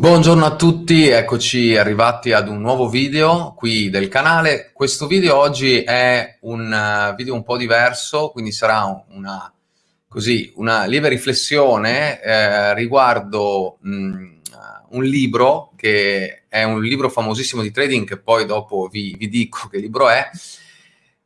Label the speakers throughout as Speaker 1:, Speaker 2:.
Speaker 1: Buongiorno a tutti, eccoci arrivati ad un nuovo video qui del canale. Questo video oggi è un eh, video un po' diverso, quindi sarà una, così, una lieve riflessione eh, riguardo mh, mm, un libro che è un libro famosissimo di trading che poi dopo vi, vi dico che libro è.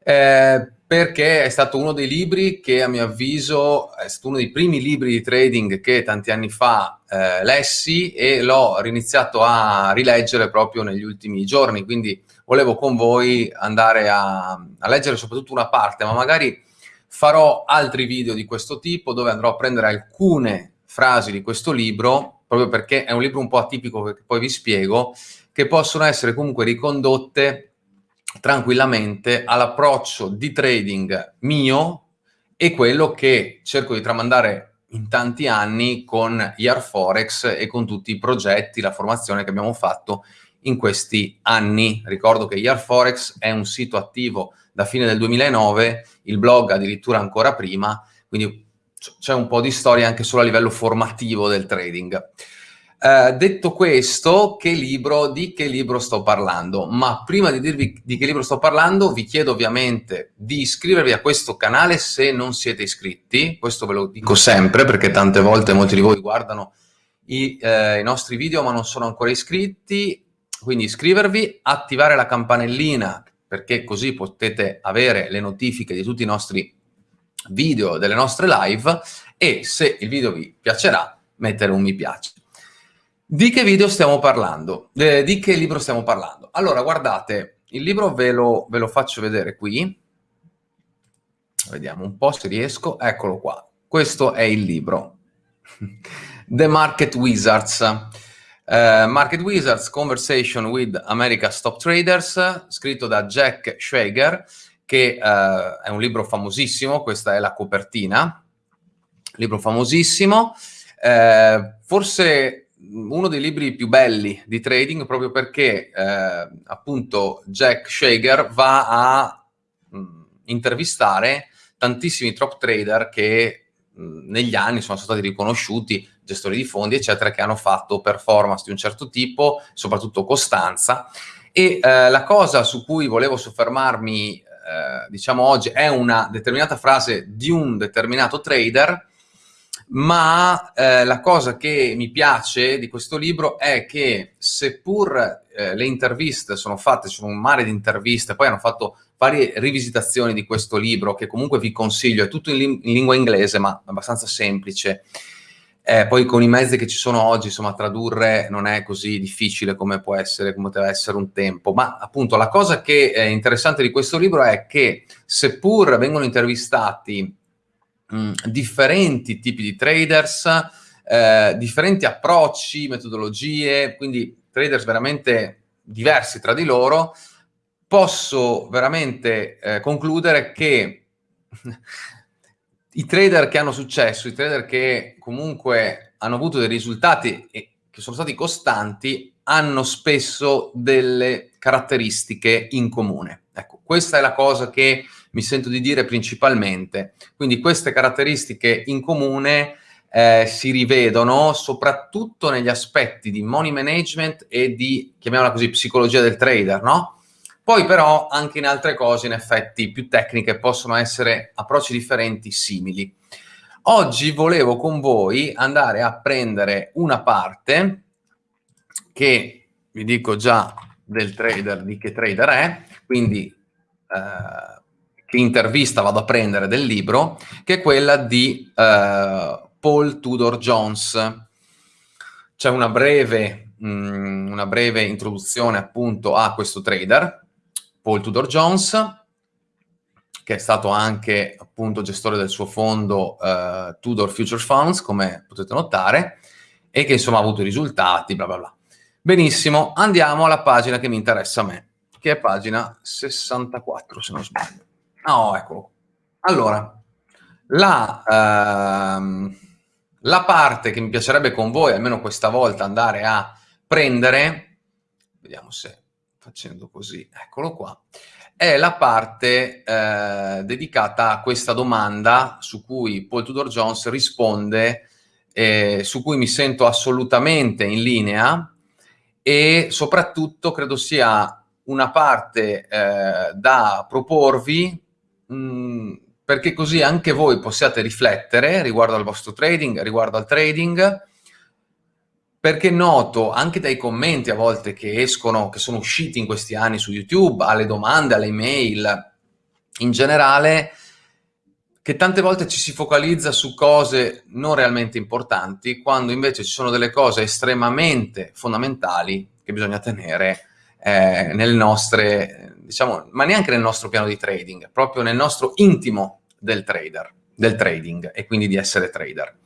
Speaker 1: Eh, perché è stato uno dei libri che a mio avviso è stato uno dei primi libri di trading che tanti anni fa eh, lessi e l'ho riniziato a rileggere proprio negli ultimi giorni, quindi volevo con voi andare a, a leggere soprattutto una parte, ma magari farò altri video di questo tipo dove andrò a prendere alcune frasi di questo libro, proprio perché è un libro un po' atipico che poi vi spiego, che possono essere comunque ricondotte tranquillamente all'approccio di trading mio e quello che cerco di tramandare in tanti anni con IR Forex e con tutti i progetti, la formazione che abbiamo fatto in questi anni. Ricordo che IR Forex è un sito attivo da fine del 2009, il blog addirittura ancora prima, quindi c'è un po' di storia anche solo a livello formativo del trading. Uh, detto questo, che libro, di che libro sto parlando? Ma prima di dirvi di che libro sto parlando, vi chiedo ovviamente di iscrivervi a questo canale se non siete iscritti, questo ve lo dico sempre perché tante volte molti di voi guardano i, eh, i nostri video ma non sono ancora iscritti, quindi iscrivervi, attivare la campanellina perché così potete avere le notifiche di tutti i nostri video, delle nostre live e se il video vi piacerà mettere un mi piace. Di che video stiamo parlando? Eh, di che libro stiamo parlando? Allora, guardate, il libro ve lo, ve lo faccio vedere qui. Vediamo un po' se riesco. Eccolo qua. Questo è il libro. The Market Wizards. Uh, Market Wizards, Conversation with America's Top Traders, scritto da Jack Schwager, che uh, è un libro famosissimo, questa è la copertina, libro famosissimo, uh, forse uno dei libri più belli di trading proprio perché eh, appunto Jack Shager va a mh, mm, intervistare tantissimi top trader che mh, mm, negli anni sono stati riconosciuti, gestori di fondi eccetera, che hanno fatto performance di un certo tipo, soprattutto costanza. E eh, la cosa su cui volevo soffermarmi eh, diciamo oggi è una determinata frase di un determinato trader ma eh, la cosa che mi piace di questo libro è che seppur eh, le interviste sono fatte, sono un mare di interviste, poi hanno fatto varie rivisitazioni di questo libro che comunque vi consiglio, è tutto in, in lingua inglese ma abbastanza semplice, eh, poi con i mezzi che ci sono oggi, insomma, tradurre non è così difficile come può essere, come poteva essere un tempo. Ma appunto la cosa che è interessante di questo libro è che seppur vengono intervistati mh, differenti tipi di traders, eh, differenti approcci, metodologie, quindi traders veramente diversi tra di loro, posso veramente eh, concludere che i trader che hanno successo, i trader che comunque hanno avuto dei risultati e che sono stati costanti, hanno spesso delle caratteristiche in comune. Ecco, questa è la cosa che mi sento di dire principalmente. Quindi queste caratteristiche in comune eh, si rivedono soprattutto negli aspetti di money management e di, chiamiamola così, psicologia del trader, no? Poi però anche in altre cose, in effetti, più tecniche, possono essere approcci differenti, simili. Oggi volevo con voi andare a prendere una parte che vi dico già del trader, di che trader è, quindi eh, che intervista vado a prendere del libro, che è quella di eh, Paul Tudor Jones. C'è una breve, mm, una breve introduzione appunto a questo trader, Paul Tudor Jones, che è stato anche appunto gestore del suo fondo uh, Tudor Future Funds, come potete notare, e che insomma ha avuto risultati, bla bla bla. Benissimo, andiamo alla pagina che mi interessa a me, che è pagina 64 se non sbaglio. Ah, oh, eccolo. Allora, la, ehm, la parte che mi piacerebbe con voi, almeno questa volta, andare a prendere, vediamo se facendo così, eccolo qua, è la parte eh, dedicata a questa domanda su cui Paul Tudor Jones risponde eh, su cui mi sento assolutamente in linea e soprattutto credo sia una parte eh, da proporvi mm, perché così anche voi possiate riflettere riguardo al vostro trading, riguardo al trading, perché noto anche dai commenti a volte che escono, che sono usciti in questi anni su YouTube, alle domande, alle email, in generale, che tante volte ci si focalizza su cose non realmente importanti, quando invece ci sono delle cose estremamente fondamentali che bisogna tenere eh, nelle nostre, diciamo, ma neanche nel nostro piano di trading, proprio nel nostro intimo del trader, del trading e quindi di essere trader.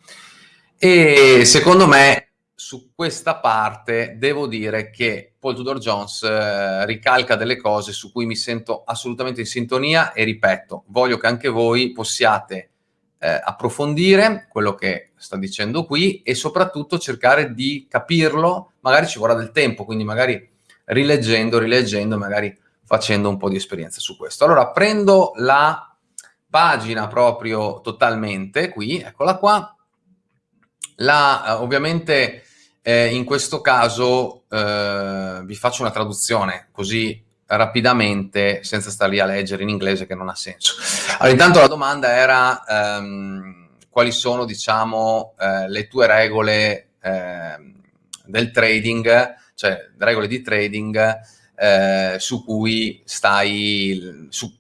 Speaker 1: E secondo me su questa parte devo dire che Paul Tudor Jones eh, ricalca delle cose su cui mi sento assolutamente in sintonia e ripeto, voglio che anche voi possiate eh, approfondire quello che sta dicendo qui e soprattutto cercare di capirlo, magari ci vorrà del tempo, quindi magari rileggendo, rileggendo, magari facendo un po' di esperienza su questo. Allora prendo la pagina proprio totalmente qui, eccola qua, la, eh, ovviamente eh, in questo caso eh, vi faccio una traduzione così rapidamente senza stare lì a leggere in inglese che non ha senso. Allora, intanto la domanda era ehm, quali sono, diciamo, eh, le tue regole ehm, del trading, cioè regole di trading eh, su cui stai, su,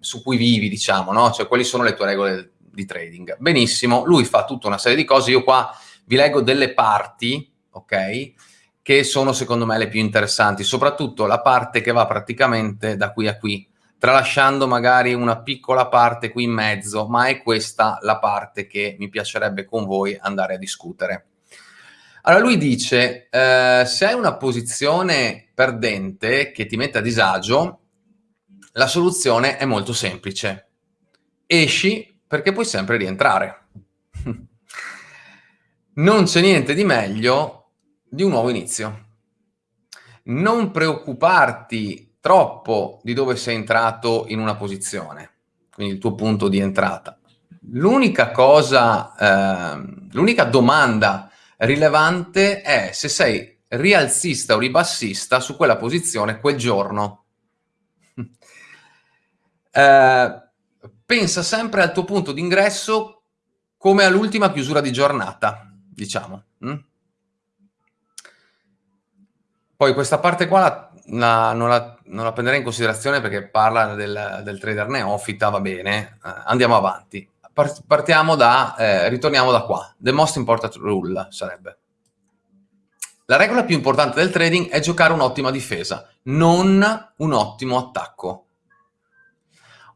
Speaker 1: su cui vivi, diciamo, no? Cioè quali sono le tue regole di trading. Benissimo, lui fa tutta una serie di cose, io qua vi leggo delle parti ok? Che sono secondo me le più interessanti, soprattutto la parte che va praticamente da qui a qui, tralasciando magari una piccola parte qui in mezzo, ma è questa la parte che mi piacerebbe con voi andare a discutere. Allora lui dice, eh, se hai una posizione perdente che ti mette a disagio, la soluzione è molto semplice. Esci perché puoi sempre rientrare. non c'è niente di meglio di un nuovo inizio. Non preoccuparti troppo di dove sei entrato in una posizione, quindi il tuo punto di entrata. L'unica cosa, eh, l'unica domanda rilevante è se sei rialzista o ribassista su quella posizione quel giorno. Eh, pensa sempre al tuo punto di ingresso come all'ultima chiusura di giornata, diciamo. Hm? Poi questa parte qua la, la, non, la, non, la, prenderei in considerazione perché parla del, del trader neofita, va bene, eh, andiamo avanti. Partiamo da, eh, ritorniamo da qua, the most important rule sarebbe. La regola più importante del trading è giocare un'ottima difesa, non un ottimo attacco.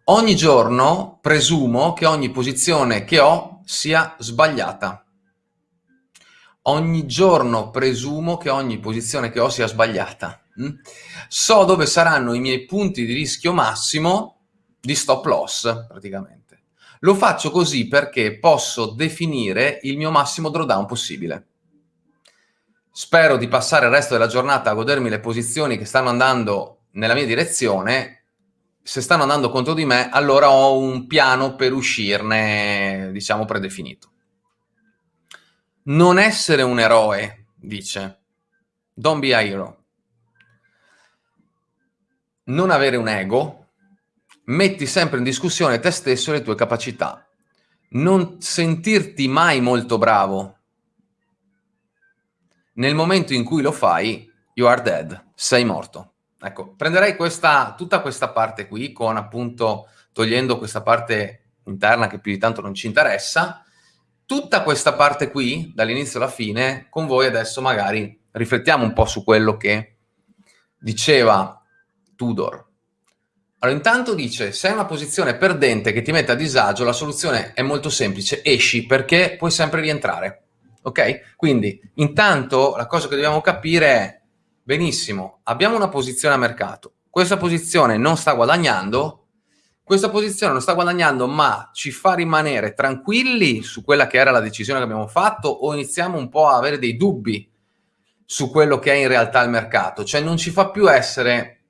Speaker 1: Ogni giorno presumo che ogni posizione che ho sia sbagliata ogni giorno presumo che ogni posizione che ho sia sbagliata. Mm? So dove saranno i miei punti di rischio massimo di stop loss, praticamente. Lo faccio così perché posso definire il mio massimo drawdown possibile. Spero di passare il resto della giornata a godermi le posizioni che stanno andando nella mia direzione. Se stanno andando contro di me, allora ho un piano per uscirne, diciamo, predefinito. Non essere un eroe, dice. Don't be a hero. Non avere un ego. Metti sempre in discussione te stesso e le tue capacità. Non sentirti mai molto bravo. Nel momento in cui lo fai, you are dead. Sei morto. Ecco, prenderei questa, tutta questa parte qui, con appunto togliendo questa parte interna che più di tanto non ci interessa, tutta questa parte qui, dall'inizio alla fine, con voi adesso magari riflettiamo un po' su quello che diceva Tudor. Allora, intanto dice, se hai una posizione perdente che ti mette a disagio, la soluzione è molto semplice, esci perché puoi sempre rientrare. Ok? Quindi, intanto, la cosa che dobbiamo capire è, benissimo, abbiamo una posizione a mercato, questa posizione non sta guadagnando, questa posizione non sta guadagnando, ma ci fa rimanere tranquilli su quella che era la decisione che abbiamo fatto o iniziamo un po' a avere dei dubbi su quello che è in realtà il mercato, cioè non ci fa più essere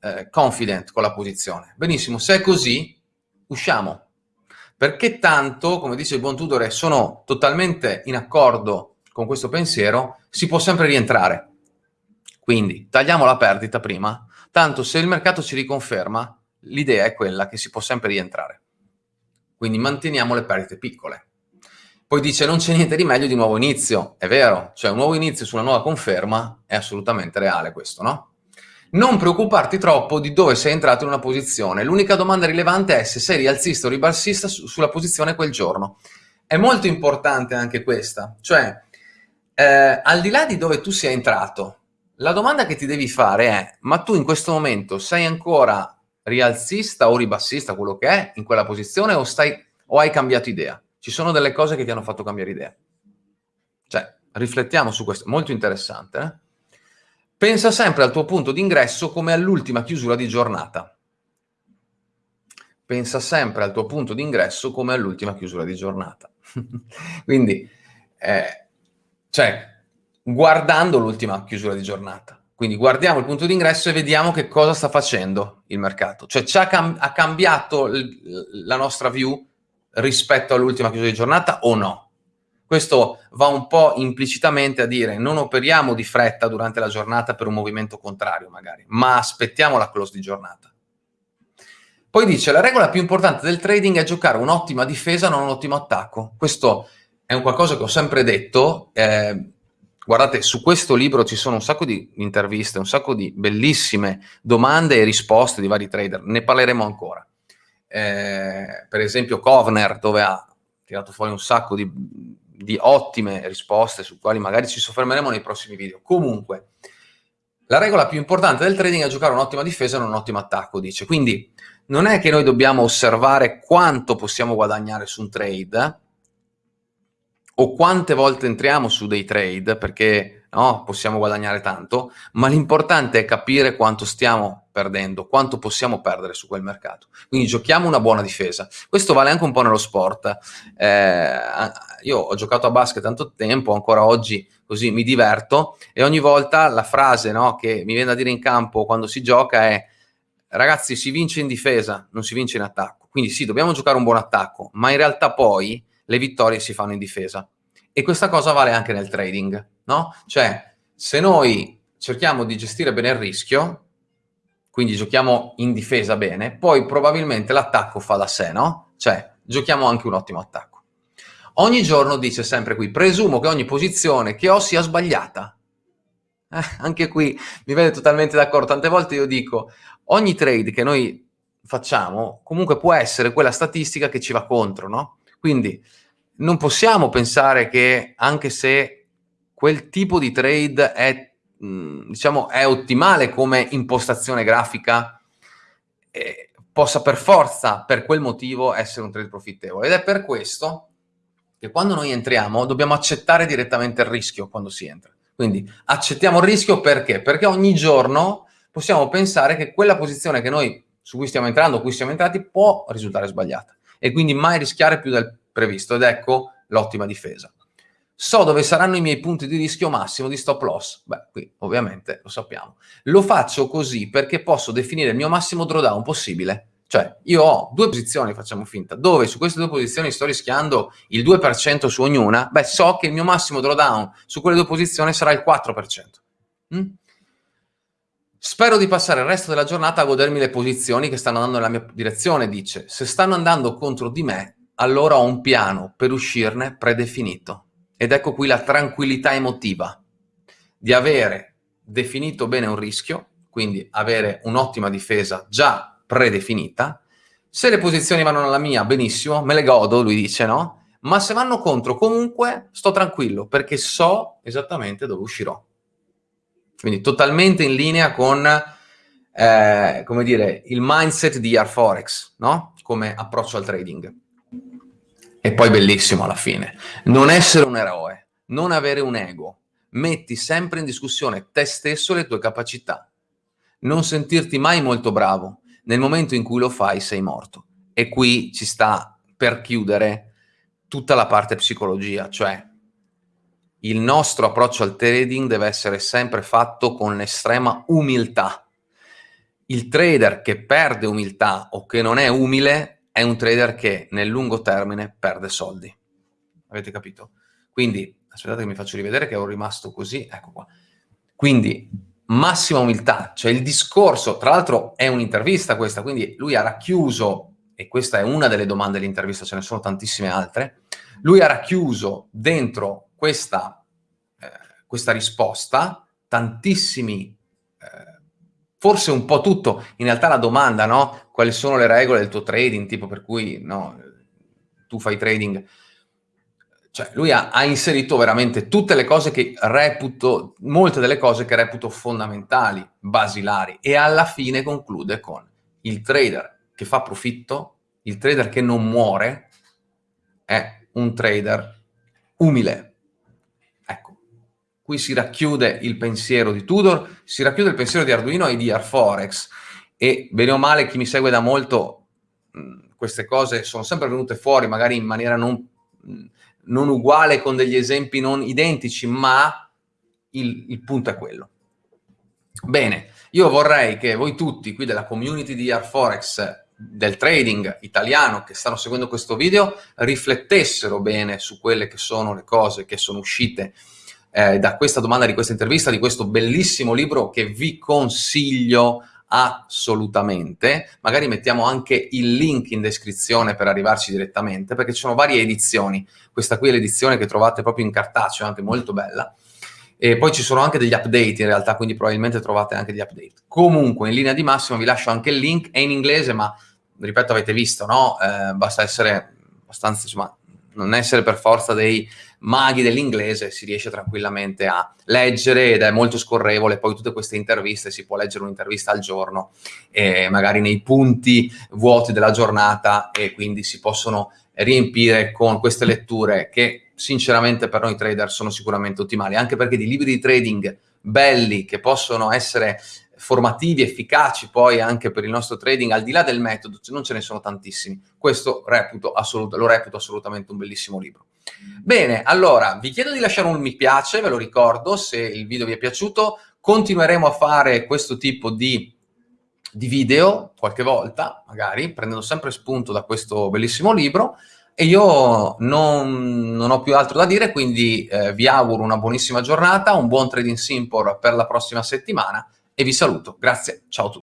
Speaker 1: eh, confident con la posizione. Benissimo, se è così, usciamo. perché tanto, come dice il buon Tudor, sono totalmente in accordo con questo pensiero, si può sempre rientrare. Quindi tagliamo la perdita prima, tanto se il mercato ci riconferma, l'idea è quella che si può sempre rientrare. Quindi manteniamo le perdite piccole. Poi dice non c'è niente di meglio di nuovo inizio, è vero, cioè un nuovo inizio su una nuova conferma è assolutamente reale questo, no? Non preoccuparti troppo di dove sei entrato in una posizione, l'unica domanda rilevante è se sei rialzista o ribassista su sulla posizione quel giorno. È molto importante anche questa, cioè eh, al di là di dove tu sia entrato, la domanda che ti devi fare è ma tu in questo momento sei ancora rialzista o ribassista, quello che è, in quella posizione o, stai, o hai cambiato idea? Ci sono delle cose che ti hanno fatto cambiare idea. Cioè, riflettiamo su questo, molto interessante. Eh? Pensa sempre al tuo punto d'ingresso come all'ultima chiusura di giornata. Pensa sempre al tuo punto d'ingresso come all'ultima chiusura di giornata. Quindi, eh, cioè, guardando l'ultima chiusura di giornata. Quindi guardiamo il punto d'ingresso e vediamo che cosa sta facendo il mercato. Cioè, ci ha, cam ha cambiato la nostra view rispetto all'ultima chiusura di giornata o no? Questo va un po' implicitamente a dire non operiamo di fretta durante la giornata per un movimento contrario magari, ma aspettiamo la close di giornata. Poi dice la regola più importante del trading è giocare un'ottima difesa, non un ottimo attacco. Questo è un qualcosa che ho sempre detto. Eh, guardate, su questo libro ci sono un sacco di interviste, un sacco di bellissime domande e risposte di vari trader. Ne parleremo ancora eh, per esempio Kovner, dove ha tirato fuori un sacco di, di ottime risposte, su quali magari ci soffermeremo nei prossimi video. Comunque, la regola più importante del trading è giocare un'ottima difesa e un ottimo attacco, dice. Quindi non è che noi dobbiamo osservare quanto possiamo guadagnare su un trade o quante volte entriamo su dei trade, perché no, possiamo guadagnare tanto, ma l'importante è capire quanto stiamo perdendo, quanto possiamo perdere su quel mercato. Quindi giochiamo una buona difesa. Questo vale anche un po' nello sport. Eh, io ho giocato a basket tanto tempo, ancora oggi così mi diverto e ogni volta la frase no, che mi viene da dire in campo quando si gioca è ragazzi si vince in difesa, non si vince in attacco. Quindi sì, dobbiamo giocare un buon attacco, ma in realtà poi le vittorie si fanno in difesa. E questa cosa vale anche nel trading, no? Cioè, se noi cerchiamo di gestire bene il rischio, quindi giochiamo in difesa bene, poi probabilmente l'attacco fa da sé, no? Cioè, giochiamo anche un ottimo attacco. Ogni giorno dice sempre qui, presumo che ogni posizione che ho sia sbagliata. Eh, anche qui mi vede totalmente d'accordo. Tante volte io dico, ogni trade che noi facciamo comunque può essere quella statistica che ci va contro, no? Quindi non possiamo pensare che anche se quel tipo di trade è, mh, diciamo, è ottimale come impostazione grafica, eh, possa per forza, per quel motivo, essere un trade profittevole. Ed è per questo che quando noi entriamo dobbiamo accettare direttamente il rischio quando si entra. Quindi accettiamo il rischio perché? Perché ogni giorno possiamo pensare che quella posizione che noi su cui stiamo entrando, cui siamo entrati, può risultare sbagliata. E quindi mai rischiare più del previsto ed ecco l'ottima difesa. So dove saranno i miei punti di rischio massimo di stop loss? Beh, qui ovviamente lo sappiamo. Lo faccio così perché posso definire il mio massimo drawdown possibile. Cioè, io ho due posizioni, facciamo finta, dove su queste due posizioni sto rischiando il 2% su ognuna, beh, so che il mio massimo drawdown su quelle due posizioni sarà il 4%. Mm? Spero di passare il resto della giornata a godermi le posizioni che stanno andando nella mia direzione, dice. Se stanno andando contro di me, allora ho un piano per uscirne predefinito. Ed ecco qui la tranquillità emotiva di avere definito bene un rischio, quindi avere un'ottima difesa già predefinita. Se le posizioni vanno alla mia, benissimo, me le godo, lui dice, no? Ma se vanno contro, comunque sto tranquillo, perché so esattamente dove uscirò. Quindi totalmente in linea con, eh, come dire, il mindset di Arforex, no? Come approccio al trading. E poi bellissimo alla fine. Non essere un eroe, non avere un ego. Metti sempre in discussione te stesso e le tue capacità. Non sentirti mai molto bravo. Nel momento in cui lo fai sei morto. E qui ci sta per chiudere tutta la parte psicologia, cioè il nostro approccio al trading deve essere sempre fatto con l'estrema umiltà. Il trader che perde umiltà o che non è umile è un trader che nel lungo termine perde soldi. Avete capito? Quindi, aspettate che mi faccio rivedere che ero rimasto così, ecco qua. Quindi, massima umiltà, cioè il discorso, tra l'altro è un'intervista questa, quindi lui ha racchiuso, e questa è una delle domande dell'intervista, ce ne sono tantissime altre, lui ha racchiuso dentro questa, eh, questa risposta tantissimi, eh, forse un po' tutto, in realtà la domanda, no? Quali sono le regole del tuo trading, tipo per cui no, tu fai trading, cioè lui ha, ha, inserito veramente tutte le cose che reputo, molte delle cose che reputo fondamentali, basilari, e alla fine conclude con il trader che fa profitto, il trader che non muore, è un trader umile. Ecco, qui si racchiude il pensiero di Tudor, si racchiude il pensiero di Arduino e di Arforex, e bene o male chi mi segue da molto, mh, queste cose sono sempre venute fuori, magari in maniera non... Non uguale con degli esempi non identici, ma il, il punto è quello. Bene, io vorrei che voi tutti qui della community di Arforex del trading italiano che stanno seguendo questo video riflettessero bene su quelle che sono le cose che sono uscite eh, da questa domanda, di questa intervista, di questo bellissimo libro che vi consiglio assolutamente. Magari mettiamo anche il link in descrizione per arrivarci direttamente, perché ci sono varie edizioni. Questa qui è l'edizione che trovate proprio in cartaceo, anche molto bella. E poi ci sono anche degli update in realtà, quindi probabilmente trovate anche degli update. Comunque, in linea di massima vi lascio anche il link, è in inglese, ma ripeto, avete visto, no? Eh, basta essere abbastanza, insomma, non essere per forza dei maghi dell'inglese, si riesce tranquillamente a leggere ed è molto scorrevole, poi tutte queste interviste, si può leggere un'intervista al giorno, eh, magari nei punti vuoti della giornata e quindi si possono riempire con queste letture che sinceramente per noi trader sono sicuramente ottimali, anche perché di libri di trading belli che possono essere formativi, efficaci poi anche per il nostro trading, al di là del metodo, non ce ne sono tantissimi. Questo reputo lo reputo assolutamente un bellissimo libro. Bene, allora, vi chiedo di lasciare un mi piace, ve lo ricordo, se il video vi è piaciuto. Continueremo a fare questo tipo di, di video qualche volta, magari, prendendo sempre spunto da questo bellissimo libro. E io non, non ho più altro da dire, quindi eh, vi auguro una buonissima giornata, un buon trading simpor per la prossima settimana e vi saluto. Grazie, ciao a tutti.